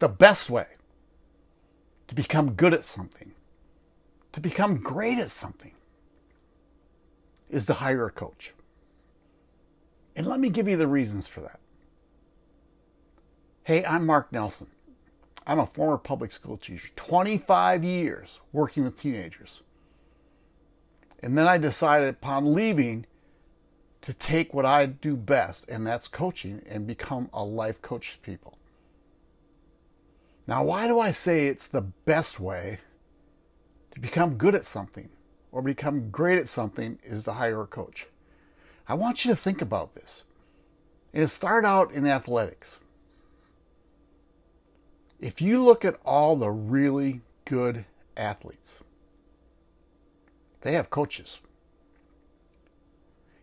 The best way to become good at something, to become great at something, is to hire a coach. And let me give you the reasons for that. Hey, I'm Mark Nelson. I'm a former public school teacher, 25 years working with teenagers. And then I decided upon leaving to take what I do best, and that's coaching, and become a life coach to people. Now, why do I say it's the best way to become good at something or become great at something is to hire a coach? I want you to think about this. And it started out in athletics. If you look at all the really good athletes, they have coaches.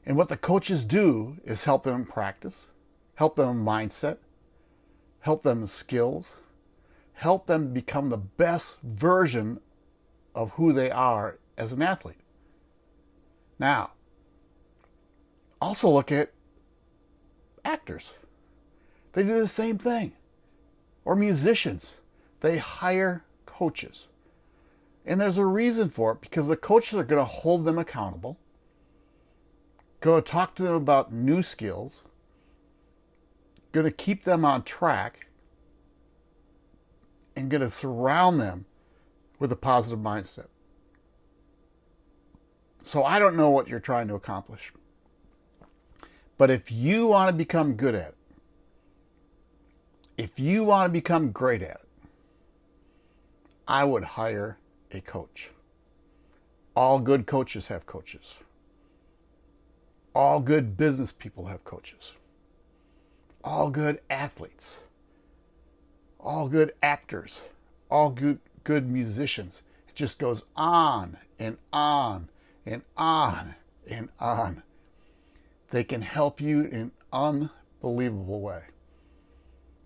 And what the coaches do is help them practice, help them in mindset, help them skills, help them become the best version of who they are as an athlete. Now, also look at actors. They do the same thing. Or musicians. They hire coaches. And there's a reason for it because the coaches are going to hold them accountable, to talk to them about new skills, going to keep them on track, and going to surround them with a positive mindset. So I don't know what you're trying to accomplish. But if you want to become good at it, if you want to become great at it, I would hire a coach. All good coaches have coaches. All good business people have coaches. All good athletes. All good actors. All good, good musicians. It just goes on and on and on and on. They can help you in an unbelievable way.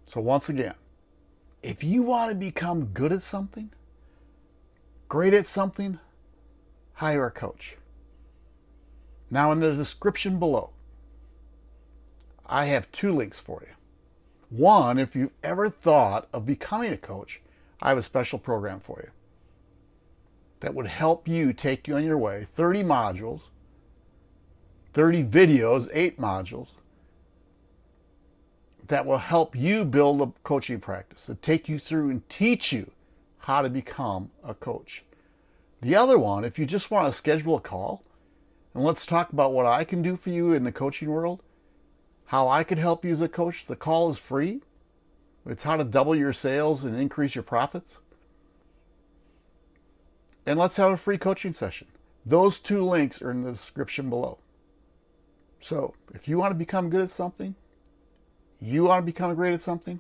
So once again, if you want to become good at something, great at something, hire a coach. Now in the description below, I have two links for you. One, if you've ever thought of becoming a coach, I have a special program for you that would help you take you on your way. 30 modules, 30 videos, eight modules that will help you build a coaching practice, to take you through and teach you how to become a coach. The other one, if you just want to schedule a call, and let's talk about what I can do for you in the coaching world, how I could help you as a coach. The call is free. It's how to double your sales and increase your profits. And let's have a free coaching session. Those two links are in the description below. So if you want to become good at something, you want to become great at something,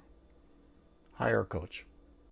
hire a coach.